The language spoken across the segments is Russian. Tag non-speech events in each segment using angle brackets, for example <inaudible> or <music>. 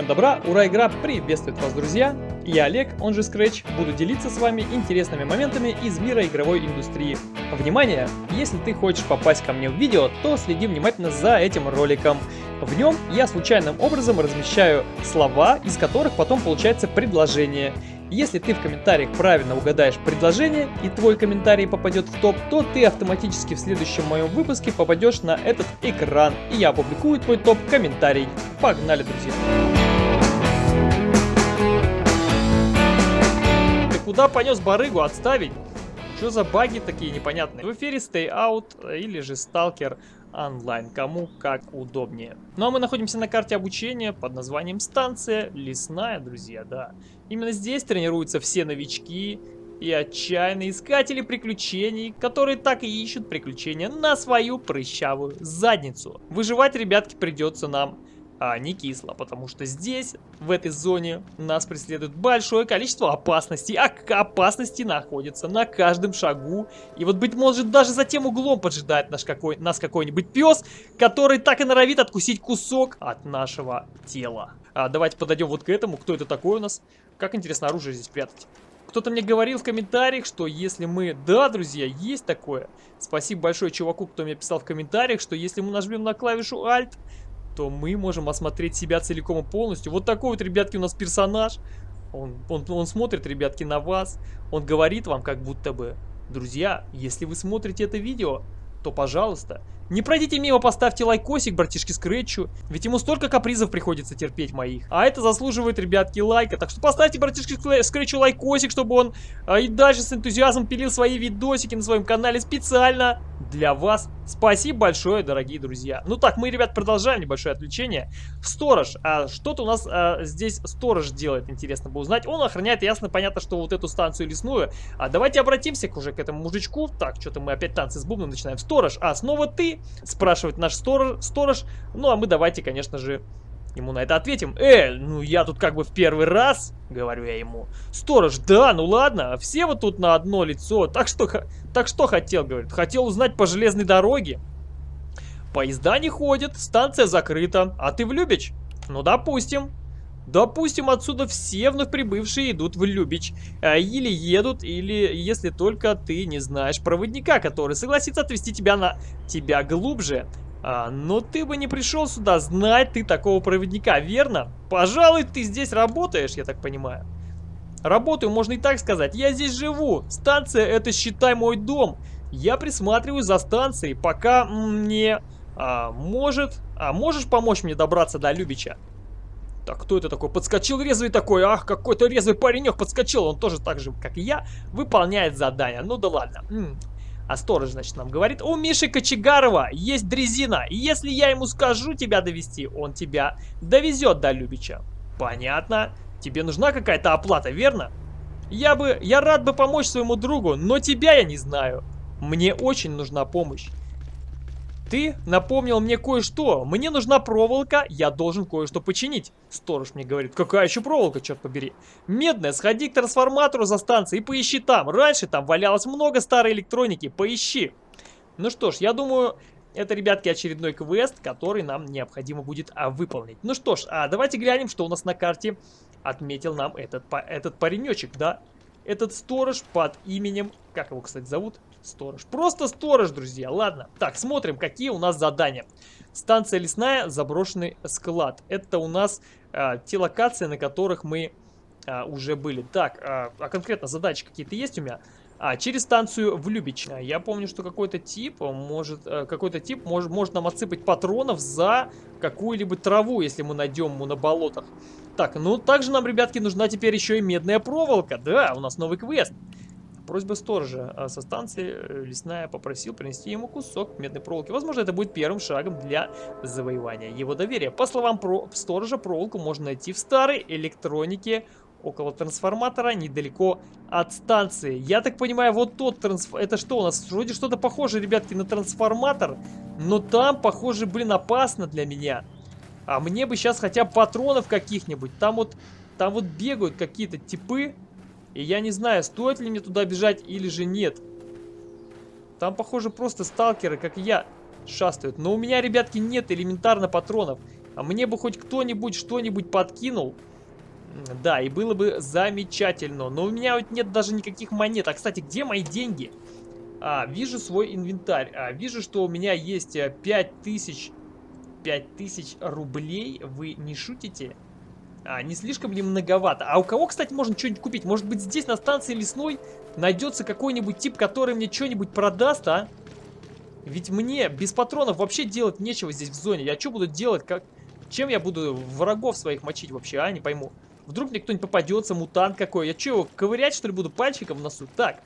Всем добра, ура, игра приветствует вас, друзья! Я Олег, он же Scratch, буду делиться с вами интересными моментами из мира игровой индустрии. Внимание! Если ты хочешь попасть ко мне в видео, то следи внимательно за этим роликом. В нем я случайным образом размещаю слова, из которых потом получается предложение. Если ты в комментариях правильно угадаешь предложение и твой комментарий попадет в топ, то ты автоматически в следующем моем выпуске попадешь на этот экран, и я опубликую твой топ-комментарий. Погнали, друзья! Куда понес барыгу? Отставить! Что за баги такие непонятные? В эфире Stay Out или же Stalker онлайн, кому как удобнее. Ну а мы находимся на карте обучения под названием станция Лесная, друзья, да. Именно здесь тренируются все новички и отчаянные искатели приключений, которые так и ищут приключения на свою прыщавую задницу. Выживать, ребятки, придется нам а не кисло, потому что здесь, в этой зоне, нас преследует большое количество опасностей, а опасности находятся на каждом шагу. И вот, быть может, даже за тем углом поджидает наш какой, нас какой-нибудь пес, который так и норовит откусить кусок от нашего тела. А, давайте подойдем вот к этому. Кто это такой у нас? Как интересно оружие здесь прятать. Кто-то мне говорил в комментариях, что если мы... Да, друзья, есть такое. Спасибо большое чуваку, кто мне писал в комментариях, что если мы нажмем на клавишу Alt, то мы можем осмотреть себя целиком и полностью. Вот такой вот, ребятки, у нас персонаж. Он, он, он смотрит, ребятки, на вас. Он говорит вам как будто бы, друзья, если вы смотрите это видео, то, пожалуйста, не пройдите мимо, поставьте лайкосик, братишки Скретчу, ведь ему столько капризов приходится терпеть моих. А это заслуживает, ребятки, лайка. Так что поставьте, братишки Скретчу, лайкосик, чтобы он а, и дальше с энтузиазмом пилил свои видосики на своем канале специально для вас. Спасибо большое, дорогие друзья. Ну так, мы, ребят, продолжаем небольшое отвлечение. Сторож. А что-то у нас а, здесь сторож делает, интересно бы узнать. Он охраняет, ясно, понятно, что вот эту станцию лесную. А давайте обратимся уже к этому мужичку. Так, что-то мы опять танцы с бубном начинаем. Сторож, а снова ты? Спрашивает наш сторож, сторож. Ну, а мы давайте, конечно же, ему на это ответим. Э, ну я тут как бы в первый раз, говорю я ему. Сторож, да, ну ладно, все вот тут на одно лицо. Так что, так что хотел, говорит. Хотел узнать по железной дороге. Поезда не ходят, станция закрыта. А ты в Любич? Ну, допустим. Допустим, отсюда все вновь прибывшие идут в Любич. А, или едут, или если только ты не знаешь проводника, который согласится отвезти тебя на тебя глубже. А, но ты бы не пришел сюда знать ты такого проводника, верно? Пожалуй, ты здесь работаешь, я так понимаю. Работаю, можно и так сказать. Я здесь живу. Станция это, считай, мой дом. Я присматриваю за станцией, пока мне... А, может... А можешь помочь мне добраться до Любича? Так, кто это такой? Подскочил резвый такой. Ах, какой-то резвый паренек подскочил. Он тоже так же, как и я, выполняет задание. Ну да ладно. М -м. А сторож, значит, нам говорит, у Миши Кочегарова есть дрезина. Если я ему скажу тебя довести, он тебя довезет до Любича. Понятно. Тебе нужна какая-то оплата, верно? Я бы, я рад бы помочь своему другу, но тебя я не знаю. Мне очень нужна помощь. Ты напомнил мне кое-что. Мне нужна проволока, я должен кое-что починить. Сторож мне говорит, какая еще проволока, черт побери. Медная, сходи к трансформатору за станцией и поищи там. Раньше там валялось много старой электроники, поищи. Ну что ж, я думаю, это, ребятки, очередной квест, который нам необходимо будет а, выполнить. Ну что ж, а давайте глянем, что у нас на карте отметил нам этот, этот паренечек, да? Этот сторож под именем, как его, кстати, зовут? Сторож. Просто сторож, друзья. Ладно. Так, смотрим, какие у нас задания. Станция лесная, заброшенный склад. Это у нас а, те локации, на которых мы а, уже были. Так, а, а конкретно задачи какие-то есть у меня? А, через станцию в Любич. Я помню, что какой-то тип может, э, какой-то тип может, может нам отсыпать патронов за какую-либо траву, если мы найдем ему на болотах. Так, ну также нам, ребятки, нужна теперь еще и медная проволока. Да, у нас новый квест. Просьба сторожа а со станции э, лесная попросил принести ему кусок медной проволоки. Возможно, это будет первым шагом для завоевания его доверия. По словам про сторожа, проволоку можно найти в старой электронике около трансформатора, недалеко от станции. Я так понимаю, вот тот трансформатор... Это что у нас? Вроде что-то похоже, ребятки, на трансформатор. Но там, похоже, блин, опасно для меня. А мне бы сейчас хотя бы патронов каких-нибудь. Там вот, там вот бегают какие-то типы. И я не знаю, стоит ли мне туда бежать или же нет. Там, похоже, просто сталкеры, как и я, шастают. Но у меня, ребятки, нет элементарно патронов. А мне бы хоть кто-нибудь что-нибудь подкинул. Да, и было бы замечательно. Но у меня вот нет даже никаких монет. А, кстати, где мои деньги? А, вижу свой инвентарь. А, вижу, что у меня есть 5000... Э, 5000 рублей. Вы не шутите? А, не слишком ли многовато? А у кого, кстати, можно что-нибудь купить? Может быть, здесь на станции лесной найдется какой-нибудь тип, который мне что-нибудь продаст, а? Ведь мне без патронов вообще делать нечего здесь в зоне. Я что буду делать? Как... Чем я буду врагов своих мочить вообще, а? Не пойму. Вдруг мне кто-нибудь попадется, мутант какой. Я что, ковырять, что ли, буду пальчиком в носу? Так,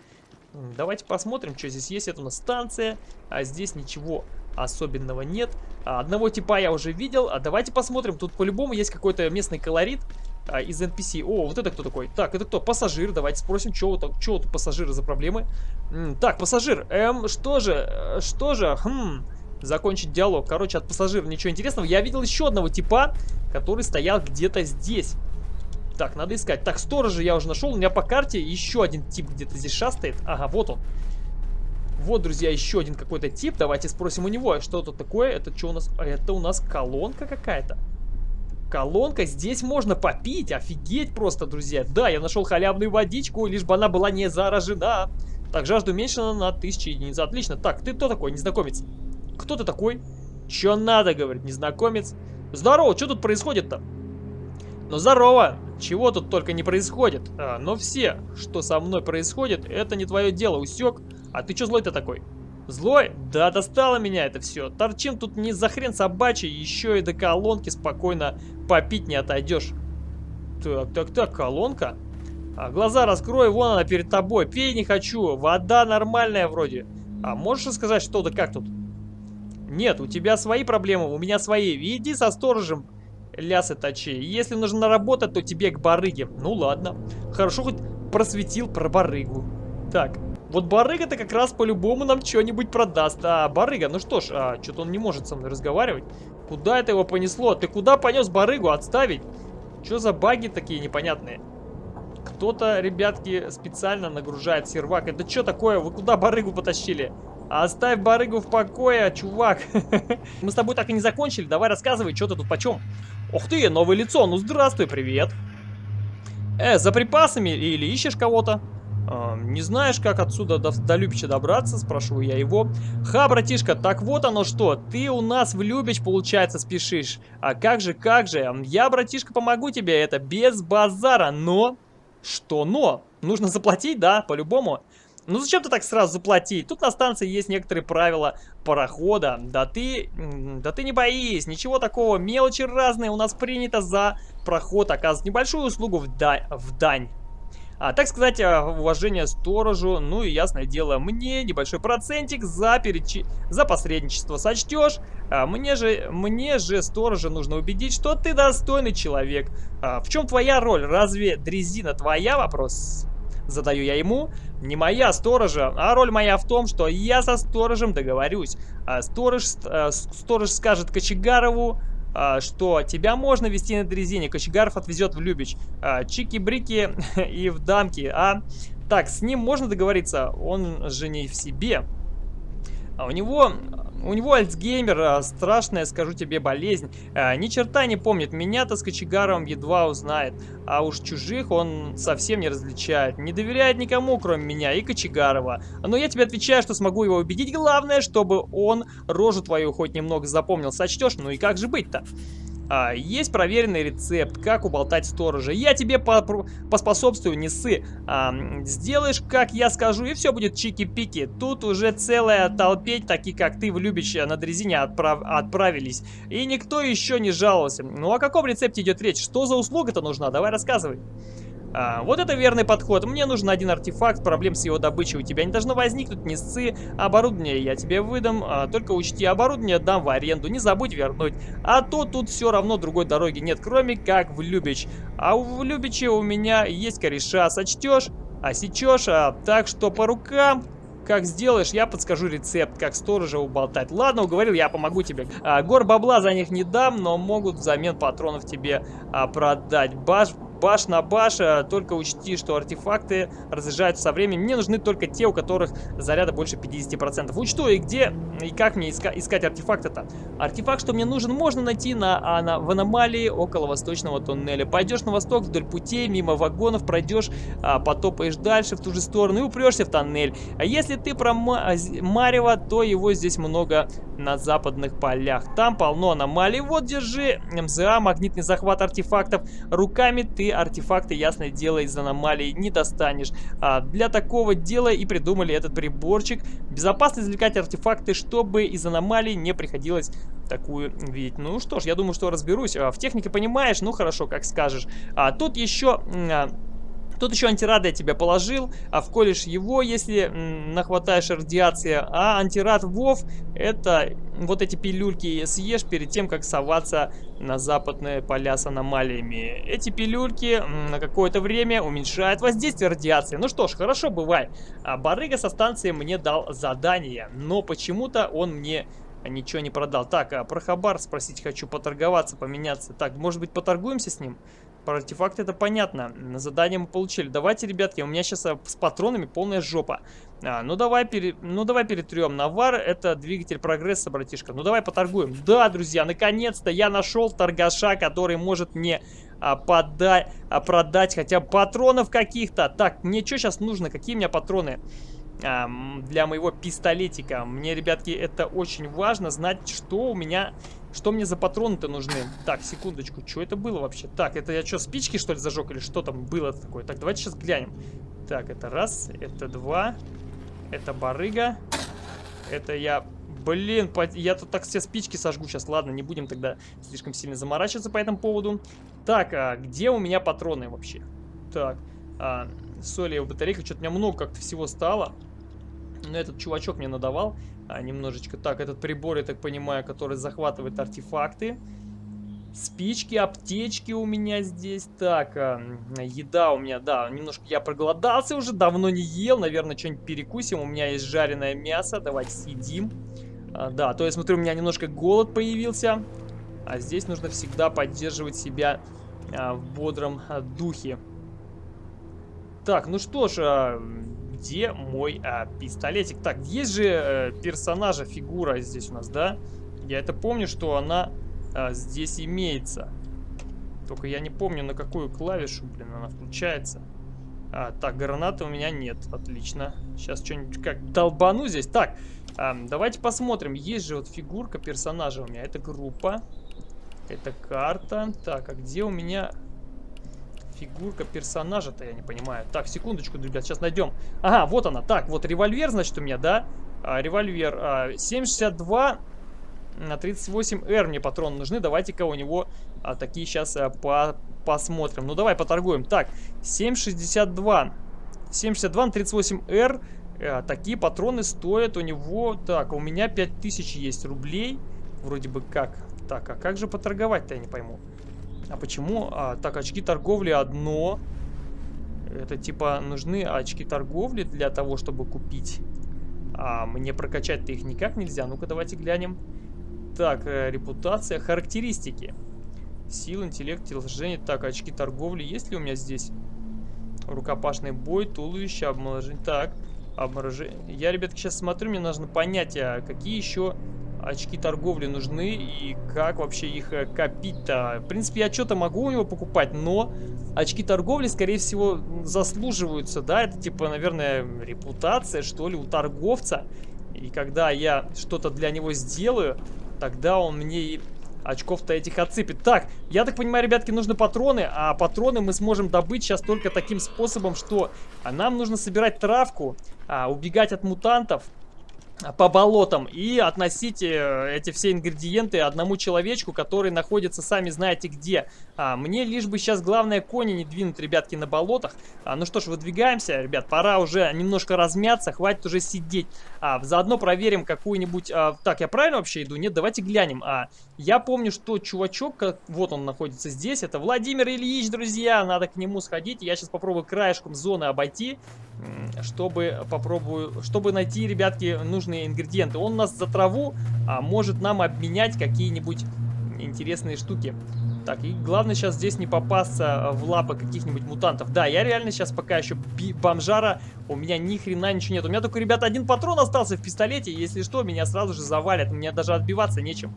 давайте посмотрим, что здесь есть. Это у нас станция, а здесь ничего особенного нет. А, одного типа я уже видел. А давайте посмотрим. Тут по-любому есть какой-то местный колорит а, из NPC. О, вот это кто такой? Так, это кто? Пассажир. Давайте спросим, что у пассажира за проблемы. М так, пассажир. Эм, что же? Э, что же? Хм закончить диалог. Короче, от пассажира ничего интересного. Я видел еще одного типа, который стоял где-то здесь. Так, надо искать. Так, сторожа я уже нашел. У меня по карте еще один тип где-то здесь шастает. Ага, вот он. Вот, друзья, еще один какой-то тип. Давайте спросим у него, что тут такое. Это что у нас? Это у нас колонка какая-то. Колонка. Здесь можно попить. Офигеть просто, друзья. Да, я нашел халявную водичку, лишь бы она была не заражена. Так, жажду уменьшена на 1000 единиц. Отлично. Так, ты кто такой, незнакомец? Кто ты такой? Че надо, говорит незнакомец. Здорово, что тут происходит-то? Ну, здорово. Чего тут только не происходит. А, но все, что со мной происходит, это не твое дело, усек. А ты что злой-то такой? Злой? Да, достало меня это все. Торчим тут не за хрен собачий, еще и до колонки спокойно попить не отойдешь. Так, так, так, колонка? А, глаза раскрой, вон она перед тобой. Пей не хочу, вода нормальная вроде. А можешь сказать что-то, как тут? Нет, у тебя свои проблемы, у меня свои. Иди со сторожем лясы точи. Если нужно работать, то тебе к барыге. Ну ладно. Хорошо хоть просветил про барыгу. Так, вот барыга-то как раз по-любому нам что-нибудь продаст. А, барыга, ну что ж, а, что-то он не может со мной разговаривать. Куда это его понесло? Ты куда понес барыгу? Отставить? Что за баги такие непонятные? Кто-то, ребятки, специально нагружает сервак. Это что такое? Вы куда барыгу потащили? Оставь барыгу в покое, чувак. <laughs> Мы с тобой так и не закончили. Давай рассказывай, что ты тут почем. Ух ты, новое лицо. Ну, здравствуй, привет. Э, за припасами или ищешь кого-то? Не знаешь, как отсюда до, до Любича добраться? Спрашиваю я его. Ха, братишка, так вот оно что. Ты у нас в Любич, получается, спешишь. А как же, как же. Я, братишка, помогу тебе это без базара, но... Что но? Нужно заплатить, да, по-любому. Ну зачем ты так сразу заплатить? Тут на станции есть некоторые правила парохода. Да ты, да ты не боись, ничего такого. Мелочи разные у нас принято за проход оказывать небольшую услугу в, да, в дань. А, так сказать, а, уважение сторожу, ну и ясное дело, мне небольшой процентик за, перечи... за посредничество сочтешь. А, мне, же, мне же сторожа нужно убедить, что ты достойный человек. А, в чем твоя роль? Разве дрезина твоя? Вопрос задаю я ему. Не моя сторожа, а роль моя в том, что я со сторожем договорюсь. А сторож, а, сторож скажет Кочегарову, что тебя можно вести на дрезине. Кочегаров отвезет в Любич. А, Чики-брики <laughs> и в дамки. А так, с ним можно договориться? Он же не в себе. А у него у него Альцгеймер, а, страшная, скажу тебе, болезнь. А, ни черта не помнит, меня-то с кочегаром едва узнает. А уж чужих он совсем не различает. Не доверяет никому, кроме меня и Кочегарова. Но я тебе отвечаю, что смогу его убедить. Главное, чтобы он рожу твою хоть немного запомнил. Сочтешь? Ну и как же быть-то? А, есть проверенный рецепт, как уболтать сторожа. Я тебе по поспособствую, не ссы. А, сделаешь, как я скажу, и все будет чики-пики. Тут уже целая толпеть, такие как ты в Любиче на дрезине отправ отправились. И никто еще не жаловался. Ну о каком рецепте идет речь? Что за услуга-то нужна? Давай рассказывай. А, вот это верный подход. Мне нужен один артефакт, проблем с его добычей у тебя не должно возникнуть, не сцы. Оборудование я тебе выдам, а, только учти, оборудование дам в аренду, не забудь вернуть. А то тут все равно другой дороги нет, кроме как в Любич. А в Любиче у меня есть кореша, сочтешь, а сечешь, а, так что по рукам как сделаешь, я подскажу рецепт, как сторожа уболтать. Ладно, уговорил, я помогу тебе. А, гор бабла за них не дам, но могут взамен патронов тебе а, продать. Баш, баш на баш, э, только учти, что артефакты разряжаются со временем. Мне нужны только те, у которых заряда больше 50%. Учту и где, и как мне иска искать артефакт-то. Артефакт, что мне нужен, можно найти на, а, на, в аномалии около восточного туннеля. Пойдешь на восток вдоль путей, мимо вагонов, пройдешь, а, потопаешь дальше в ту же сторону и упрешься в тоннель. А если ты про Марева, то его здесь много на западных полях. Там полно аномалий. Вот, держи, МЗА, магнитный захват артефактов. Руками ты артефакты, ясное дело, из аномалий не достанешь. А для такого дела и придумали этот приборчик. Безопасно извлекать артефакты, чтобы из аномалий не приходилось такую видеть. Ну что ж, я думаю, что разберусь. А, в технике понимаешь, ну хорошо, как скажешь. А тут еще... А, Тут еще антирад я тебе положил, а вколешь его, если нахватаешь радиации. А антирад ВОВ, это вот эти пилюльки съешь перед тем, как соваться на западные поля с аномалиями. Эти пилюльки на какое-то время уменьшают воздействие радиации. Ну что ж, хорошо, бывай. А Барыга со станции мне дал задание, но почему-то он мне ничего не продал. Так, а про Хабар спросить хочу, поторговаться, поменяться. Так, может быть, поторгуемся с ним? Про артефакт это понятно. На задание мы получили. Давайте, ребятки, у меня сейчас а, с патронами полная жопа. А, ну, давай пере... ну давай перетрем. Навар это двигатель прогресса, братишка. Ну давай поторгуем. Да, друзья, наконец-то я нашел торгаша, который может мне а, подать, а, продать хотя бы патронов каких-то. Так, мне что сейчас нужно? Какие у меня патроны? А, для моего пистолетика. Мне, ребятки, это очень важно знать, что у меня что мне за патроны-то нужны? Так, секундочку, что это было вообще? Так, это я что, спички что ли зажег или что там было такое? Так, давайте сейчас глянем. Так, это раз, это два, это барыга, это я... Блин, я тут так все спички сожгу сейчас. Ладно, не будем тогда слишком сильно заморачиваться по этому поводу. Так, а где у меня патроны вообще? Так, а, солевая батарейка. Что-то у меня много как-то всего стало. Но этот чувачок мне надавал а, немножечко. Так, этот прибор, я так понимаю, который захватывает артефакты. Спички, аптечки у меня здесь. Так, а, еда у меня, да, немножко я проголодался уже, давно не ел. Наверное, что-нибудь перекусим. У меня есть жареное мясо, давайте съедим. А, да, то я смотрю, у меня немножко голод появился. А здесь нужно всегда поддерживать себя а, в бодром а, духе. Так, ну что ж, а, где мой а, пистолетик? Так, есть же а, персонажа, фигура здесь у нас, да? Я это помню, что она а, здесь имеется. Только я не помню, на какую клавишу, блин, она включается. А, так, гранаты у меня нет. Отлично. Сейчас что-нибудь как долбану здесь. Так, а, давайте посмотрим. Есть же вот фигурка персонажа у меня. Это группа. Это карта. Так, а где у меня Фигурка персонажа-то, я не понимаю. Так, секундочку, ребят, сейчас найдем. Ага, вот она. Так, вот револьвер, значит, у меня, да? А, револьвер а, 7,62 на 38R мне патроны нужны. Давайте-ка у него а, такие сейчас а, по посмотрим. Ну, давай поторгуем. Так, 7,62. 7,62 на 38R. А, такие патроны стоят у него... Так, у меня 5000 есть рублей. Вроде бы как. Так, а как же поторговать-то, я не пойму. А почему? А, так, очки торговли одно. Это типа нужны очки торговли для того, чтобы купить. А мне прокачать-то их никак нельзя. Ну-ка, давайте глянем. Так, э, репутация, характеристики. Сила, интеллект, телосложение. Так, очки торговли есть ли у меня здесь? Рукопашный бой, туловище, обморожение. Так, обморожение. Я, ребятки, сейчас смотрю, мне нужно понять, а какие еще очки торговли нужны и как вообще их э, копить-то. В принципе, я что-то могу у него покупать, но очки торговли, скорее всего, заслуживаются, да, это типа, наверное, репутация, что ли, у торговца. И когда я что-то для него сделаю, тогда он мне и очков-то этих отсыпет. Так, я так понимаю, ребятки, нужны патроны, а патроны мы сможем добыть сейчас только таким способом, что нам нужно собирать травку, а, убегать от мутантов, по болотам и относите э, эти все ингредиенты одному человечку, который находится сами знаете где. А, мне лишь бы сейчас главное кони не двинуть, ребятки, на болотах. А, ну что ж, выдвигаемся, ребят, пора уже немножко размяться, хватит уже сидеть. А, заодно проверим какую-нибудь... А, так, я правильно вообще иду? Нет, давайте глянем. А, я помню, что чувачок, как, вот он находится здесь, это Владимир Ильич, друзья, надо к нему сходить. Я сейчас попробую краешком зоны обойти, чтобы попробую, чтобы найти, ребятки, нужные ингредиенты. Он нас за траву а, может нам обменять какие-нибудь интересные штуки. Так, и главное сейчас здесь не попасться в лапы каких-нибудь мутантов. Да, я реально сейчас пока еще бомжара, у меня ни хрена ничего нет. У меня только, ребята, один патрон остался в пистолете, если что, меня сразу же завалят, мне даже отбиваться нечем.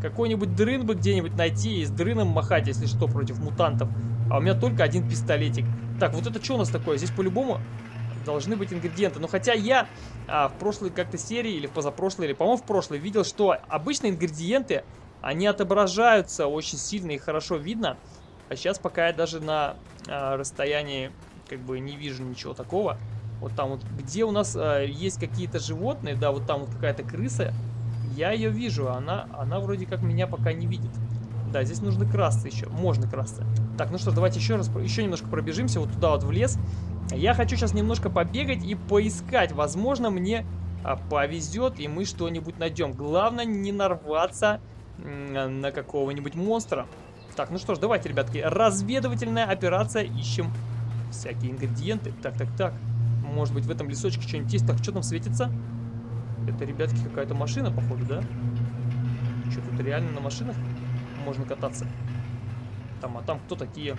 Какой-нибудь дрын бы где-нибудь найти и с дрыном махать, если что, против мутантов. А у меня только один пистолетик. Так, вот это что у нас такое? Здесь по-любому должны быть ингредиенты. Но хотя я а, в прошлой как-то серии или в позапрошлой, или, по-моему, в прошлой видел, что обычные ингредиенты они отображаются очень сильно и хорошо видно. А сейчас пока я даже на э, расстоянии как бы не вижу ничего такого. Вот там вот, где у нас э, есть какие-то животные, да, вот там вот какая-то крыса, я ее вижу, она, она вроде как меня пока не видит. Да, здесь нужно красться еще, можно красться. Так, ну что, давайте еще раз, еще немножко пробежимся вот туда вот в лес. Я хочу сейчас немножко побегать и поискать, возможно мне а, повезет и мы что-нибудь найдем. Главное не нарваться на какого-нибудь монстра. Так, ну что ж, давайте, ребятки, разведывательная операция, ищем всякие ингредиенты. Так, так, так, может быть в этом лесочке что-нибудь есть. Так, что там светится? Это, ребятки, какая-то машина, походу, да? Что, тут реально на машинах можно кататься? Там, а там кто такие?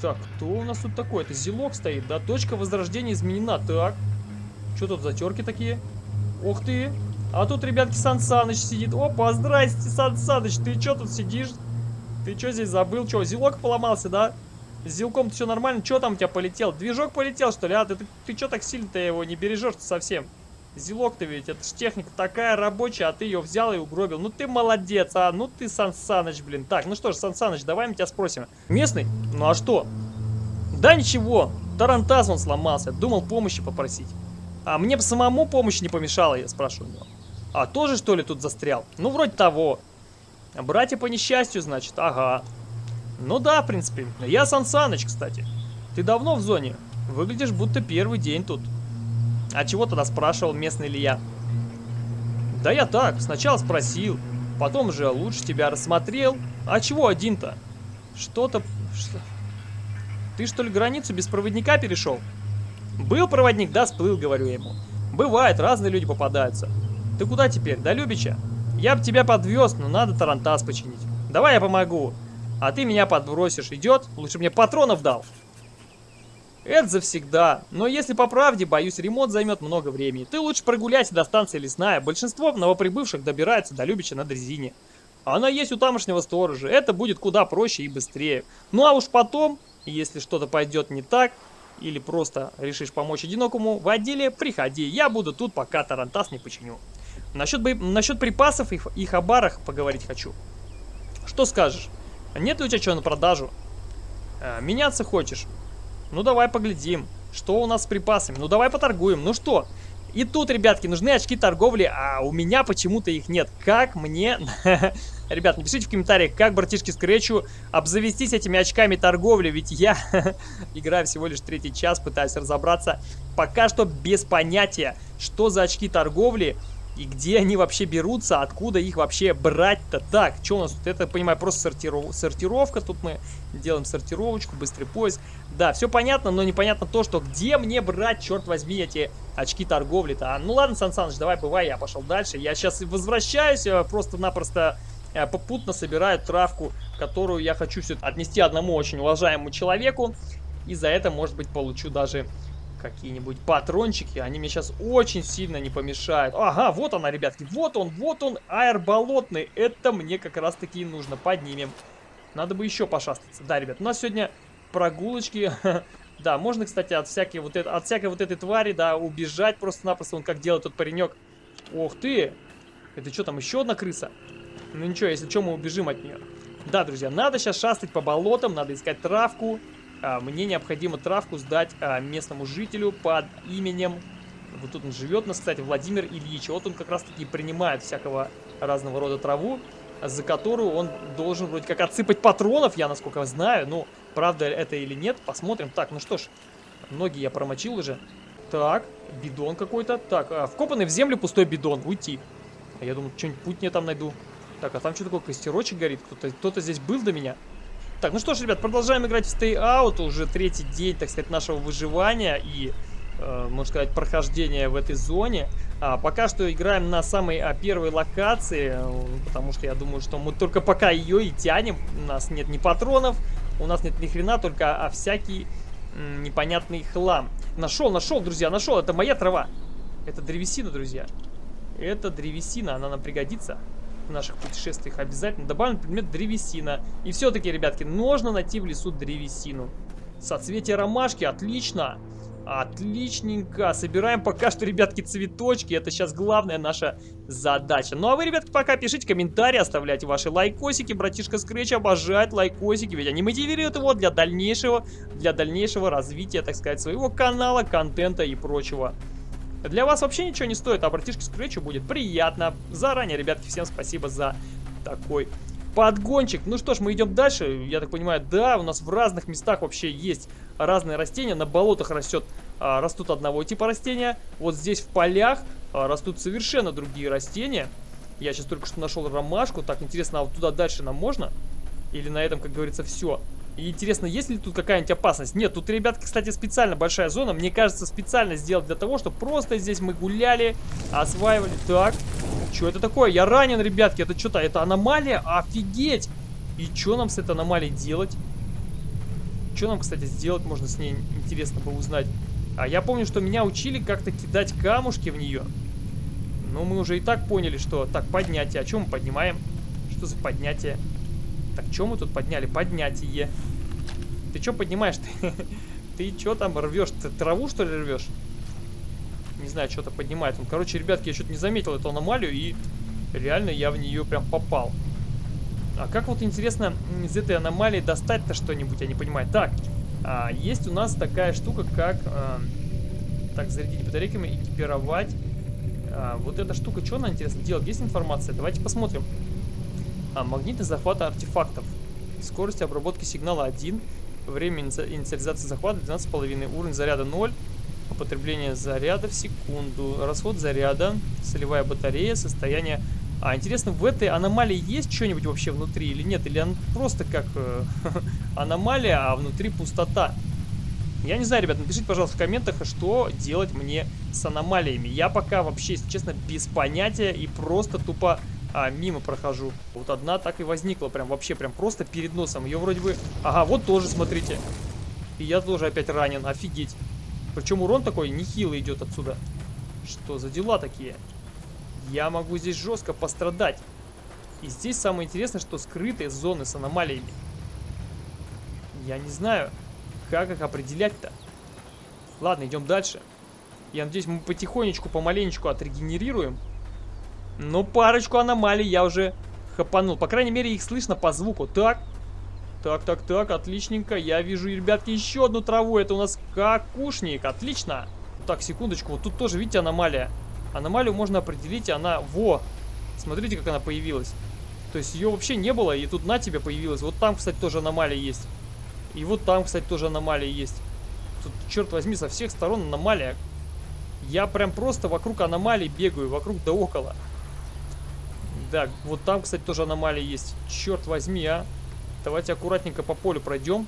Так, кто у нас тут такой? Это зелок стоит, да? Точка возрождения изменена. Так, что тут за терки такие? Ух ты! А тут, ребятки, Сан Саныч сидит. Опа, здрасте, Сан Саныч, ты что тут сидишь? Ты что здесь забыл? Что, зилок поломался, да? С зилком все нормально? Что там у тебя полетел? Движок полетел, что ли? А ты, ты, ты что так сильно-то его не бережешь совсем? Зилок-то ведь, это ж техника такая рабочая, а ты ее взял и угробил. Ну ты молодец, а? Ну ты Сан Саныч, блин. Так, ну что ж, Сан Саныч, давай мы тебя спросим. Местный? Ну а что? Да ничего, Тарантас он сломался, думал помощи попросить. А мне бы самому помощь не помешала, я спрашиваю у него. А, тоже что ли тут застрял? Ну, вроде того. Братья по несчастью, значит, ага. Ну да, в принципе. Я Сан Саныч, кстати. Ты давно в зоне? Выглядишь, будто первый день тут. А чего тогда спрашивал, местный ли я? Да я так, сначала спросил. Потом же лучше тебя рассмотрел. А чего один-то? Что-то... Что... Ты что ли границу без проводника перешел? Был проводник, да, сплыл, говорю ему. Бывает, разные люди попадаются. Ты куда теперь? До Любича? Я бы тебя подвез, но надо тарантас починить. Давай я помогу. А ты меня подбросишь. Идет? Лучше мне патронов дал. Это завсегда. Но если по правде, боюсь, ремонт займет много времени. Ты лучше прогуляйся до станции лесная. Большинство новоприбывших добирается до Любича на дрезине. Она есть у тамошнего сторожа. Это будет куда проще и быстрее. Ну а уж потом, если что-то пойдет не так, или просто решишь помочь одинокому в отделе, приходи. Я буду тут, пока тарантас не починю. Насчет, бо... Насчет припасов и, и хабарах поговорить хочу. Что скажешь? Нет ли у тебя чего на продажу? А, меняться хочешь? Ну давай поглядим. Что у нас с припасами? Ну давай поторгуем. Ну что? И тут, ребятки, нужны очки торговли, а у меня почему-то их нет. Как мне... <laughs> Ребят, напишите в комментариях, как братишки Скретчу обзавестись этими очками торговли, ведь я <laughs> играю всего лишь третий час, пытаюсь разобраться. Пока что без понятия, что за очки торговли и где они вообще берутся, откуда их вообще брать-то? Так, что у нас тут? Это, понимаю, просто сортиров... сортировка. Тут мы делаем сортировочку, быстрый поиск. Да, все понятно, но непонятно то, что где мне брать, черт возьми, эти очки торговли-то. А, ну ладно, Сан Саныч, давай, бывай, я пошел дальше. Я сейчас возвращаюсь, э, просто-напросто э, попутно собираю травку, которую я хочу все отнести одному очень уважаемому человеку. И за это, может быть, получу даже какие-нибудь патрончики, они мне сейчас очень сильно не помешают. Ага, вот она, ребятки, вот он, вот он, аэр болотный. Это мне как раз таки и нужно. Поднимем. Надо бы еще пошастаться. Да, ребят, у нас сегодня прогулочки. <laughs> да, можно, кстати, от всякой вот, это, от всякой вот этой твари, да, убежать просто-напросто. Он как делает тот паренек. Ох ты! Это что, там еще одна крыса? Ну ничего, если что, мы убежим от нее. Да, друзья, надо сейчас шастать по болотам, надо искать травку. А, мне необходимо травку сдать а, местному жителю под именем... Вот тут он живет нас, кстати, Владимир Ильич. Вот он как раз-таки принимает всякого разного рода траву, за которую он должен вроде как отсыпать патронов, я насколько знаю. Ну, правда это или нет, посмотрим. Так, ну что ж, ноги я промочил уже. Так, бидон какой-то. Так, а, вкопанный в землю пустой бидон. Уйти. Я думаю, что-нибудь путь мне там найду. Так, а там что такое, костерочек горит? Кто-то кто, -то, здесь был до меня? Так, ну что ж, ребят, продолжаем играть в Stay Out. Уже третий день, так сказать, нашего выживания. И э, можно сказать, прохождения в этой зоне. А, пока что играем на самой а, первой локации, э, потому что я думаю, что мы только пока ее и тянем. У нас нет ни патронов, у нас нет ни хрена, только а, всякий м, непонятный хлам. Нашел, нашел, друзья, нашел. Это моя трава. Это древесина, друзья. Это древесина, она нам пригодится наших путешествиях обязательно. Добавлен предмет древесина. И все-таки, ребятки, нужно найти в лесу древесину. Соцветие ромашки, отлично. Отличненько. Собираем пока что, ребятки, цветочки. Это сейчас главная наша задача. Ну а вы, ребятки, пока пишите комментарии, оставляйте ваши лайкосики. Братишка Scratch обожает лайкосики, ведь они мотивируют его для дальнейшего, для дальнейшего развития, так сказать, своего канала, контента и прочего. Для вас вообще ничего не стоит, а братишке Scratch будет приятно. Заранее, ребятки, всем спасибо за такой подгончик. Ну что ж, мы идем дальше. Я так понимаю, да, у нас в разных местах вообще есть разные растения. На болотах растет, а, растут одного типа растения. Вот здесь в полях а, растут совершенно другие растения. Я сейчас только что нашел ромашку. Так, интересно, а вот туда дальше нам можно? Или на этом, как говорится, все? И интересно, есть ли тут какая-нибудь опасность? Нет, тут, ребятки, кстати, специально большая зона. Мне кажется, специально сделать для того, чтобы просто здесь мы гуляли, осваивали. Так, что это такое? Я ранен, ребятки. Это что-то, это аномалия? Офигеть! И что нам с этой аномалией делать? Что нам, кстати, сделать можно с ней, интересно бы узнать. А я помню, что меня учили как-то кидать камушки в нее. Но мы уже и так поняли, что... Так, поднятие. А что мы поднимаем? Что за поднятие? Так, что мы тут подняли? Поднятие. Ты что поднимаешь? <laughs> Ты, ты что там рвешь? Ты траву, что ли, рвешь? Не знаю, что-то поднимает. Он, короче, ребятки, я что-то не заметил эту аномалию, и реально я в нее прям попал. А как вот, интересно, из этой аномалии достать-то что-нибудь, я не понимаю. Так, а, есть у нас такая штука, как... А, так, зарядить батарейками, экипировать. А, вот эта штука, что она, интересно, делает? Есть информация? Давайте посмотрим. А, магниты захвата артефактов. Скорость обработки сигнала 1. Время инициализации захвата 12,5. Уровень заряда 0. Употребление заряда в секунду. Расход заряда. Солевая батарея. Состояние... А, интересно, в этой аномалии есть что-нибудь вообще внутри или нет? Или она просто как э, <laughs> аномалия, а внутри пустота? Я не знаю, ребят, напишите, пожалуйста, в комментах, что делать мне с аномалиями. Я пока вообще, если честно, без понятия и просто тупо а, мимо прохожу. Вот одна так и возникла, прям вообще, прям просто перед носом. Ее вроде бы... Ага, вот тоже, смотрите. И я тоже опять ранен, офигеть. Причем урон такой нехилый идет отсюда. Что за дела такие? Я могу здесь жестко пострадать. И здесь самое интересное, что скрытые зоны с аномалиями. Я не знаю, как их определять-то. Ладно, идем дальше. Я надеюсь, мы потихонечку, помаленечку отрегенерируем. Ну, парочку аномалий я уже хапанул. По крайней мере, их слышно по звуку. Так. Так, так, так, отличненько. Я вижу, ребятки, еще одну траву. Это у нас какушник. Отлично. Так, секундочку. Вот тут тоже, видите, аномалия. Аномалию можно определить, она... Во! Смотрите, как она появилась. То есть ее вообще не было, и тут на тебе появилась. Вот там, кстати, тоже аномалия есть. И вот там, кстати, тоже аномалия есть. Тут, черт возьми, со всех сторон аномалия. Я прям просто вокруг аномалий бегаю, вокруг да около. Да, вот там, кстати, тоже аномалия есть. Черт возьми, а. Давайте аккуратненько по полю пройдем.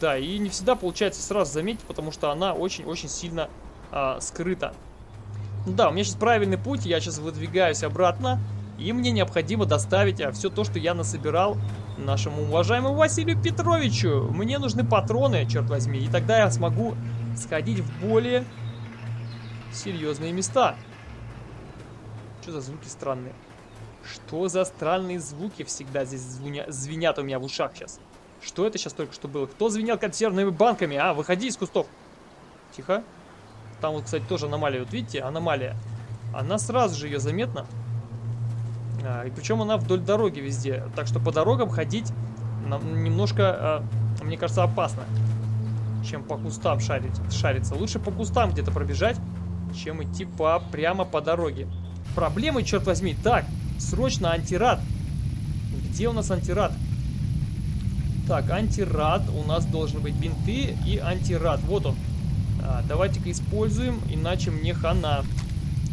Да, и не всегда получается сразу заметить, потому что она очень-очень сильно а, скрыта. Да, у меня сейчас правильный путь, я сейчас выдвигаюсь обратно. И мне необходимо доставить а, все то, что я насобирал нашему уважаемому Василию Петровичу. Мне нужны патроны, черт возьми, и тогда я смогу сходить в более серьезные места. Что за звуки странные? Что за странные звуки всегда здесь звуня... звенят у меня в ушах сейчас? Что это сейчас только что было? Кто звенел консервными банками? А, выходи из кустов. Тихо. Там вот, кстати, тоже аномалия. Вот видите, аномалия. Она сразу же ее заметна. А, и причем она вдоль дороги везде. Так что по дорогам ходить нам немножко, а, мне кажется, опасно. Чем по кустам шарить, шариться. Лучше по кустам где-то пробежать, чем идти по, прямо по дороге проблемы, черт возьми. Так, срочно антирад. Где у нас антирад? Так, антирад. У нас должен быть бинты и антирад. Вот он. А, Давайте-ка используем, иначе мне хана.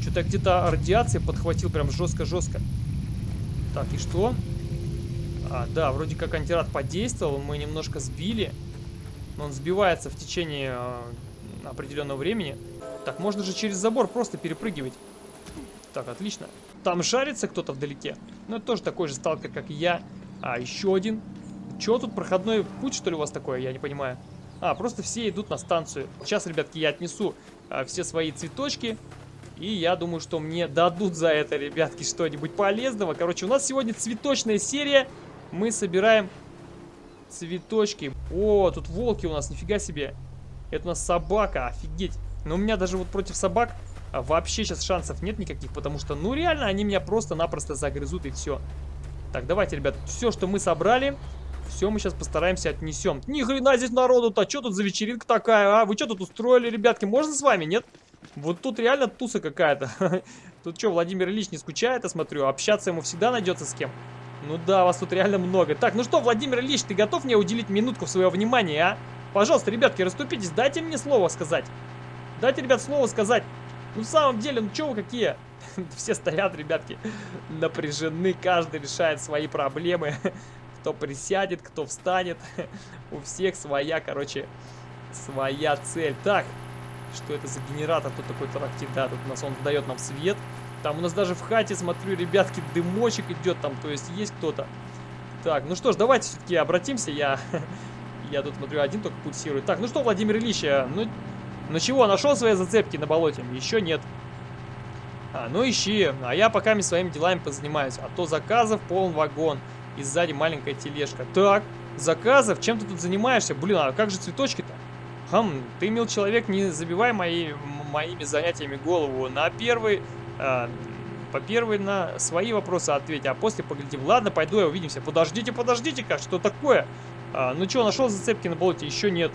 Что-то где-то радиация подхватил прям жестко-жестко. Так, и что? А, да, вроде как антирад подействовал. Мы немножко сбили. Но он сбивается в течение... А, определенного времени. Так, можно же через забор просто перепрыгивать. Так, отлично. Там шарится кто-то вдалеке. Ну, это тоже такой же сталкер, как и я. А, еще один. Чего тут проходной путь, что ли, у вас такое? Я не понимаю. А, просто все идут на станцию. Сейчас, ребятки, я отнесу а, все свои цветочки. И я думаю, что мне дадут за это, ребятки, что-нибудь полезного. Короче, у нас сегодня цветочная серия. Мы собираем цветочки. О, тут волки у нас, нифига себе. Это у нас собака, офигеть. Но у меня даже вот против собак вообще сейчас шансов нет никаких, потому что, ну реально, они меня просто-напросто загрызут и все. Так, давайте, ребят, все, что мы собрали, все мы сейчас постараемся отнесем. Ни хрена здесь народу-то, что тут за вечеринка такая, а? Вы что тут устроили, ребятки? Можно с вами, нет? Вот тут реально туса какая-то. <laughs> Тут что, Владимир Ильич не скучает, я смотрю? Общаться ему всегда найдется с кем. Ну да, вас тут реально много. Так, ну что, Владимир Ильич, ты готов мне уделить минутку своего внимания, а? Пожалуйста, ребятки, расступитесь, дайте мне слово сказать. Дайте, ребят, слово сказать. Ну, в самом деле, ну что вы какие? <laughs> Все стоят, ребятки, напряжены, каждый решает свои проблемы. <laughs> Кто присядет, кто встанет. <laughs> У всех своя, короче, своя цель. Так, что это за генератор? Тут такой тарахтит, да, тут у нас он дает нам свет. Там у нас даже в хате, смотрю, ребятки, дымочек идет там, то есть есть кто-то. Так, ну что ж, давайте все-таки обратимся, я... Я тут смотрю, один только пульсирует. Так, ну что, Владимир Ильич, а, ну, ну чего, нашел свои зацепки на болоте? Еще нет. А, ну ищи, а я пока своими делами позанимаюсь. А то заказов полон вагон. И сзади маленькая тележка. Так, заказов? Чем ты тут занимаешься? Блин, а как же цветочки-то? Хм, ты, мил человек, не забивай мои, моими занятиями голову. На первый... Э, по первой на свои вопросы ответь, а после поглядим. Ладно, пойду я увидимся. Подождите, подождите-ка, что такое? А, ну что, нашел зацепки на болоте? Еще нет.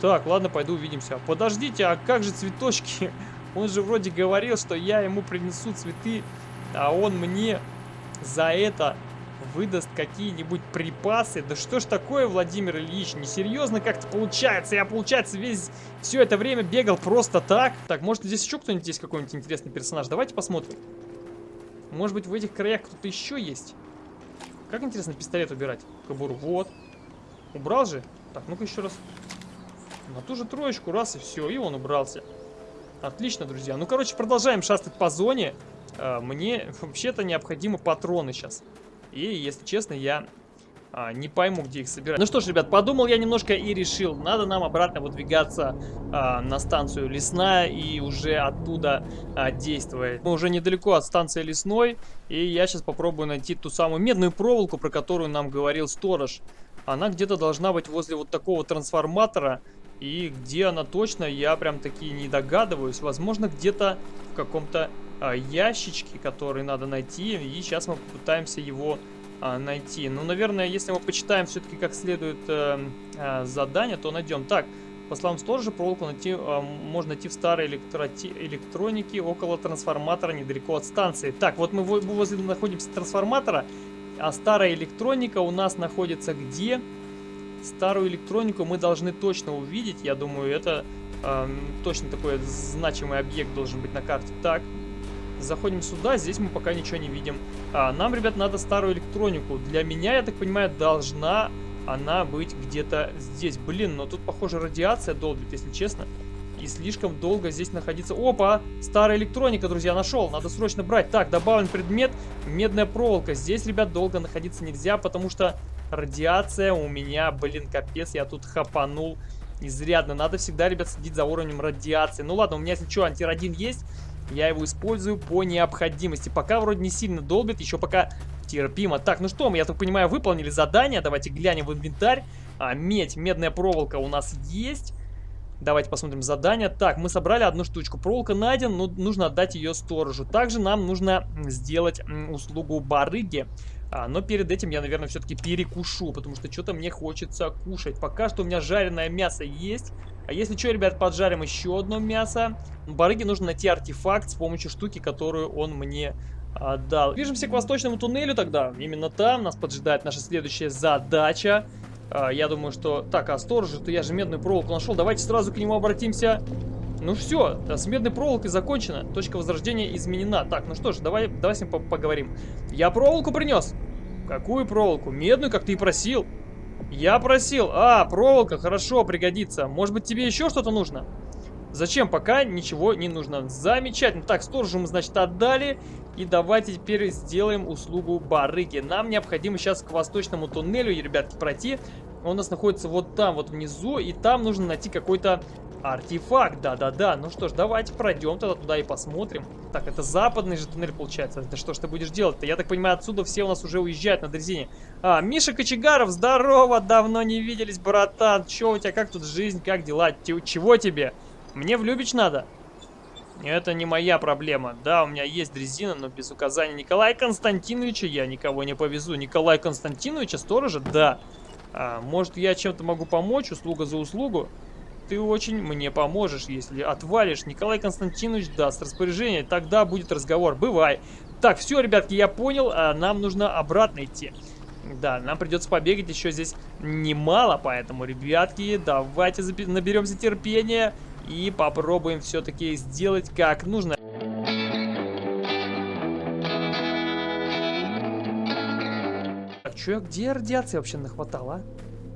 Так, ладно, пойду увидимся. Подождите, а как же цветочки? <laughs> Он же вроде говорил, что я ему принесу цветы, а он мне за это выдаст какие-нибудь припасы. Да что ж такое, Владимир Ильич, несерьезно как-то получается. Я, получается, весь все это время бегал просто так. Так, может здесь еще кто-нибудь есть какой-нибудь интересный персонаж? Давайте посмотрим. Может быть в этих краях кто-то еще есть? Как интересно пистолет убирать? Кобуру. Вот. Убрал же? Так, ну-ка еще раз. На ту же троечку, раз и все, и он убрался. Отлично, друзья. Ну, короче, продолжаем шастать по зоне. А, мне вообще-то необходимы патроны сейчас. И, если честно, я а, не пойму, где их собирать. Ну что ж, ребят, подумал я немножко и решил, надо нам обратно выдвигаться а, на станцию Лесная и уже оттуда а, действовать. Мы уже недалеко от станции Лесной, и я сейчас попробую найти ту самую медную проволоку, про которую нам говорил сторож. Она где-то должна быть возле вот такого трансформатора, и где она точно, я прям таки не догадываюсь. Возможно, где-то в каком-то а, ящичке, который надо найти. И сейчас мы попытаемся его а, найти. Ну, наверное, если мы почитаем все-таки как следует а, а, задание, то найдем. Так, по словам сторожа, проволоку найти, а, можно найти в старой электроти электронике около трансформатора недалеко от станции. Так, вот мы возле находимся трансформатора, а старая электроника у нас находится где? Где? Старую электронику мы должны точно увидеть. Я думаю, это э, точно такой значимый объект должен быть на карте. Так, заходим сюда. Здесь мы пока ничего не видим. А, нам, ребят, надо старую электронику. Для меня, я так понимаю, должна она быть где-то здесь. Блин, но тут, похоже, радиация долбит, если честно. И слишком долго здесь находиться. Опа! Старая электроника, друзья, нашел. Надо срочно брать. Так, добавлен предмет. Медная проволока. Здесь, ребят, долго находиться нельзя, потому что Радиация у меня, блин, капец, я тут хапанул изрядно. Надо всегда, ребят, следить за уровнем радиации. Ну ладно, у меня, если что, антирадин есть, я его использую по необходимости. Пока вроде не сильно долбит, еще пока терпимо. Так, ну что, мы, я так понимаю, выполнили задание. Давайте глянем в инвентарь. А, медь, медная проволока у нас есть. Давайте посмотрим задание. Так, мы собрали одну штучку. Проволока найден, но нужно отдать ее сторожу. Также нам нужно сделать услугу барыги. А, но перед этим я, наверное, все-таки перекушу, потому что что-то мне хочется кушать. Пока что у меня жареное мясо есть. А если что, ребят, поджарим еще одно мясо. Барыге нужно найти артефакт с помощью штуки, которую он мне отдал. Движемся к восточному туннелю тогда. Именно там нас поджидает наша следующая задача. А, я думаю, что... Так, а сторожа-то я же медную проволоку нашел. Давайте сразу к нему обратимся. Ну все, с медной проволокой закончено. Точка возрождения изменена. Так, ну что ж, давай, давай с ним по поговорим. Я проволоку принес. Какую проволоку? Медную, как ты и просил. Я просил. А, проволока, хорошо, пригодится. Может быть, тебе еще что-то нужно? Зачем? Пока ничего не нужно. Замечательно. Так, сторожу мы, значит, отдали. И давайте теперь сделаем услугу барыги. Нам необходимо сейчас к восточному туннелю, ребятки, пройти. Он у нас находится вот там, вот внизу. И там нужно найти какой-то артефакт. Да-да-да. Ну что ж, давайте пройдем тогда туда и посмотрим. Так, это западный же туннель получается. Да что ж ты будешь делать-то? Я так понимаю, отсюда все у нас уже уезжают на дрезине. А, Миша Кочегаров, здорово! Давно не виделись, братан. Че у тебя, как тут жизнь, как дела? Чего тебе? Мне в Любич надо. Это не моя проблема. Да, у меня есть дрезина, но без указания Николая Константиновича я никого не повезу. Николая Константиновича, сторожа? Да. А, может, я чем-то могу помочь, услуга за услугу? Ты очень мне поможешь, если отвалишь. Николай Константинович даст распоряжение, тогда будет разговор. Бывай. Так, все, ребятки, я понял, а нам нужно обратно идти. Да, нам придется побегать еще здесь немало, поэтому, ребятки, давайте наберемся терпения и попробуем все-таки сделать как нужно. Так, что, где радиация вообще нахватала,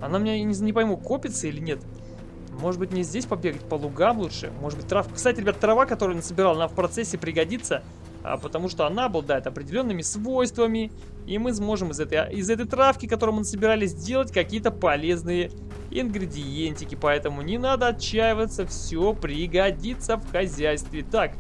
а? Она мне, не, не пойму, копится или нет. Может быть, мне здесь побегать по лугам лучше? Может быть, трав... Кстати, ребят, трава, которую я насобирал, она в процессе пригодится, а, потому что она обладает определенными свойствами, и мы сможем из этой, из этой травки, которую мы насобирали, сделать какие-то полезные ингредиентики, поэтому не надо отчаиваться, все пригодится в хозяйстве. Так,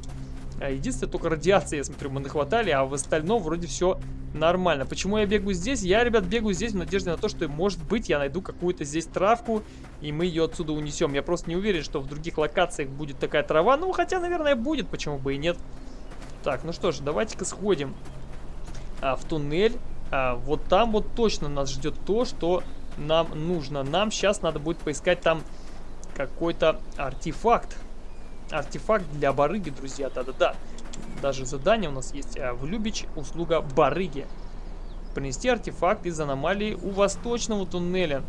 а, единственное, только радиации, я смотрю, мы нахватали, а в остальном вроде все нормально. Почему я бегаю здесь? Я, ребят, бегаю здесь в надежде на то, что, может быть, я найду какую-то здесь травку, и мы ее отсюда унесем. Я просто не уверен, что в других локациях будет такая трава. Ну, хотя, наверное, будет, почему бы и нет. Так, ну что ж, давайте-ка сходим а, в туннель. А, вот там вот точно нас ждет то, что нам нужно. Нам сейчас надо будет поискать там какой-то артефакт. Артефакт для барыги, друзья, да-да-да. Даже задание у нас есть. А, в Любич услуга барыги. Принести артефакт из аномалии у восточного туннеля.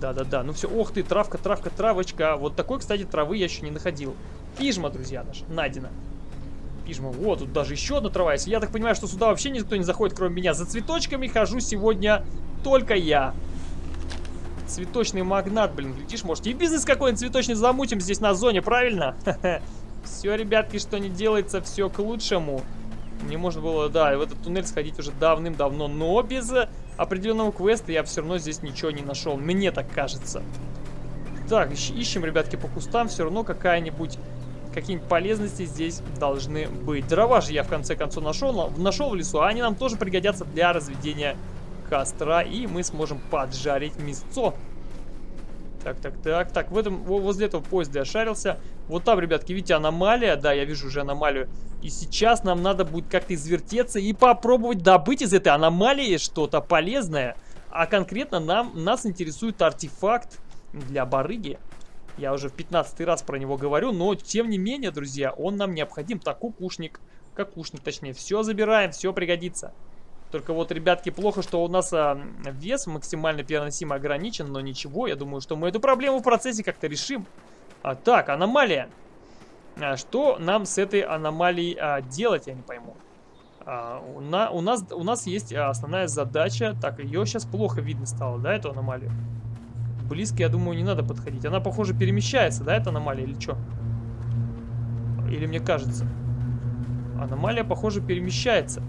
Да-да-да, ну все, ох ты, травка, травка, травочка. Вот такой, кстати, травы я еще не находил. Фижма, друзья, наша, найдена. Пижма, вот, тут даже еще одна трава есть. Я так понимаю, что сюда вообще никто не заходит, кроме меня. За цветочками хожу сегодня только я. Цветочный магнат, блин, глядишь, может и бизнес какой-нибудь цветочный замутим здесь на зоне, правильно? Все, ребятки, что не делается, все к лучшему. Не можно было, да, в этот туннель сходить уже давным-давно, но без определенного квеста я все равно здесь ничего не нашел. Мне так кажется. Так, ищем, ребятки, по кустам, все равно какая-нибудь какие-нибудь полезности здесь должны быть. Дрова же я в конце концов нашел, нашел в лесу, а они нам тоже пригодятся для разведения костра, и мы сможем поджарить мясцо. Так, так, так, так, в этом, возле этого поезда я шарился. Вот там, ребятки, видите, аномалия, да, я вижу уже аномалию. И сейчас нам надо будет как-то извертеться и попробовать добыть из этой аномалии что-то полезное. А конкретно нам, нас интересует артефакт для барыги. Я уже в 15 раз про него говорю, но тем не менее, друзья, он нам необходим. Так, кукушник, какушник точнее, все забираем, все пригодится. Только вот, ребятки, плохо, что у нас а, вес максимально переносимо ограничен, но ничего, я думаю, что мы эту проблему в процессе как-то решим. А, так, аномалия. А, что нам с этой аномалией а, делать, я не пойму. А, у, на, у, нас, у нас есть основная задача. Так, ее сейчас плохо видно стало, да, эту аномалию? Близко, я думаю, не надо подходить. Она, похоже, перемещается, да, эта аномалия, или что? Или мне кажется? Аномалия, похоже, перемещается.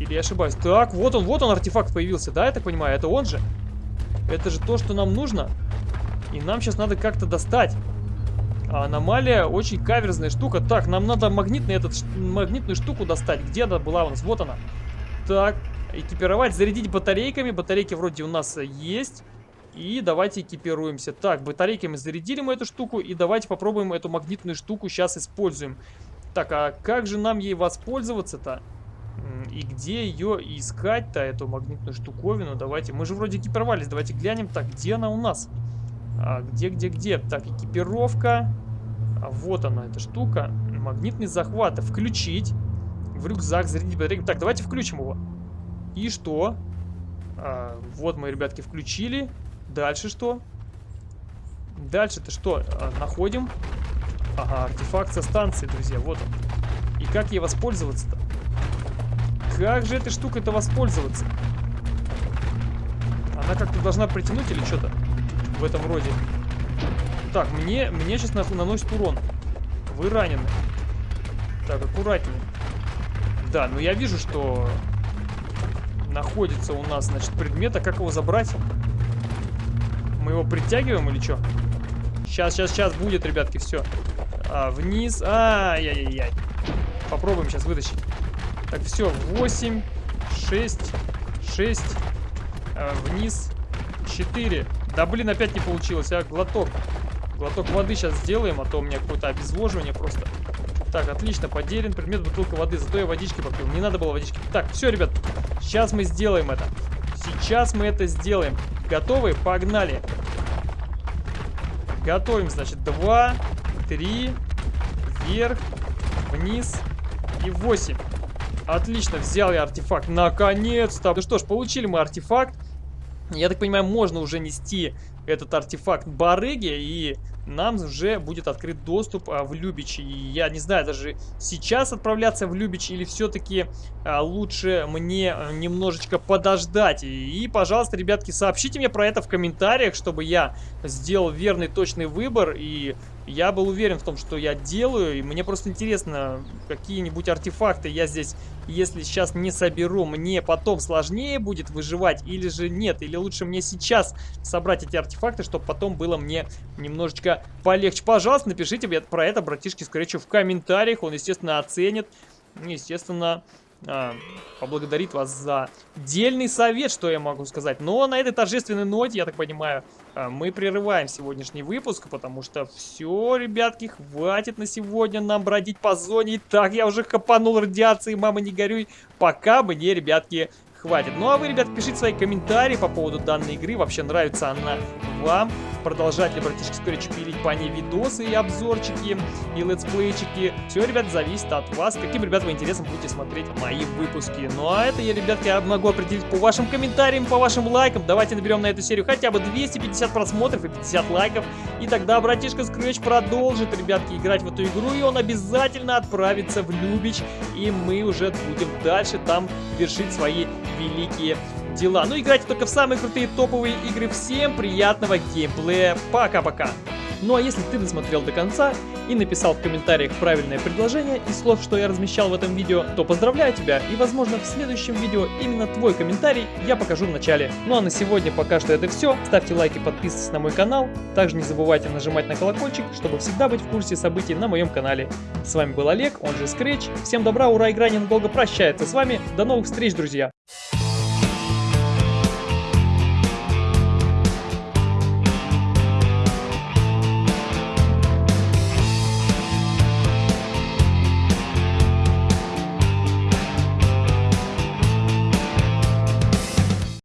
Или я ошибаюсь? Так, вот он, вот он артефакт появился, да, я так понимаю? Это он же? Это же то, что нам нужно. И нам сейчас надо как-то достать. А аномалия очень каверзная штука. Так, нам надо магнитный этот, магнитную штуку достать. Где она была у нас? Вот она. Так, экипировать, зарядить батарейками. Батарейки вроде у нас есть. И давайте экипируемся. Так, батарейками зарядили мы эту штуку. И давайте попробуем эту магнитную штуку сейчас используем. Так, а как же нам ей воспользоваться-то? И где ее искать-то, эту магнитную штуковину? Давайте, мы же вроде экипировались, давайте глянем. Так, где она у нас? А, где, где, где? Так, экипировка. А, вот она, эта штука. Магнитный захват. Включить. В рюкзак, зарядить батарейку. Так, давайте включим его. И что? А, вот мы, ребятки, включили. Дальше что? Дальше-то что? А, находим. Ага, артефакт со станции, друзья, вот он. И как ей воспользоваться-то? Как же этой штукой-то воспользоваться? Она как-то должна притянуть или что-то в этом роде? Так, мне, мне сейчас наносит урон. Вы ранены. Так, аккуратнее. Да, но я вижу, что находится у нас, значит, предмет. А как его забрать? Мы его притягиваем или что? Сейчас, сейчас, сейчас будет, ребятки, все. А, вниз. Ай-яй-яй. Попробуем сейчас вытащить. Так, все. 8, 6, 6. А, вниз. 4. Да, блин, опять не получилось. А, глоток. Глоток воды сейчас сделаем, а то у меня какое-то обезвоживание просто. Так, отлично, потерян предмет бутылка воды, зато я водички попил. Не надо было водички. Так, все, ребят, сейчас мы сделаем это. Сейчас мы это сделаем. Готовы? Погнали. Готовим, значит, 2, 3, вверх, вниз и 8. Отлично, взял я артефакт. Наконец-то. Ну что ж, получили мы артефакт. Я так понимаю, можно уже нести этот артефакт барыги и нам уже будет открыт доступ а, в Любич. И я не знаю, даже сейчас отправляться в Любич или все-таки а, лучше мне а, немножечко подождать. И, и, пожалуйста, ребятки, сообщите мне про это в комментариях, чтобы я сделал верный, точный выбор. И я был уверен в том, что я делаю. И мне просто интересно, какие-нибудь артефакты я здесь, если сейчас не соберу, мне потом сложнее будет выживать или же нет. Или лучше мне сейчас собрать эти артефакты, чтобы потом было мне немножечко полегче. Пожалуйста, напишите про это братишке Скретчу в комментариях. Он, естественно, оценит. Естественно, а, поблагодарит вас за дельный совет, что я могу сказать. Но на этой торжественной ноте, я так понимаю, а, мы прерываем сегодняшний выпуск, потому что все, ребятки, хватит на сегодня нам бродить по зоне. И так я уже копанул радиации, мама не горюй. Пока мне, ребятки, хватит. Ну а вы, ребят, пишите свои комментарии по поводу данной игры. Вообще нравится она вам? Продолжать ли, братишки, скорее пилить по ней видосы и обзорчики, и летсплейчики? Все, ребят, зависит от вас, каким, ребят, вы интересом будете смотреть мои выпуски. Ну а это я, ребятки, я могу определить по вашим комментариям, по вашим лайкам. Давайте наберем на эту серию хотя бы 250 просмотров и 50 лайков. И тогда братишка Scratch продолжит, ребятки, играть в эту игру, и он обязательно отправится в Любич, и мы уже будем дальше там вершить свои великие дела. Ну, играйте только в самые крутые топовые игры. Всем приятного геймплея. Пока-пока. Ну а если ты досмотрел до конца и написал в комментариях правильное предложение из слов, что я размещал в этом видео, то поздравляю тебя и возможно в следующем видео именно твой комментарий я покажу в начале. Ну а на сегодня пока что это все. Ставьте лайки, подписывайтесь на мой канал. Также не забывайте нажимать на колокольчик, чтобы всегда быть в курсе событий на моем канале. С вами был Олег, он же Scratch. Всем добра, ура, игра ненадолго прощается с вами. До новых встреч, друзья!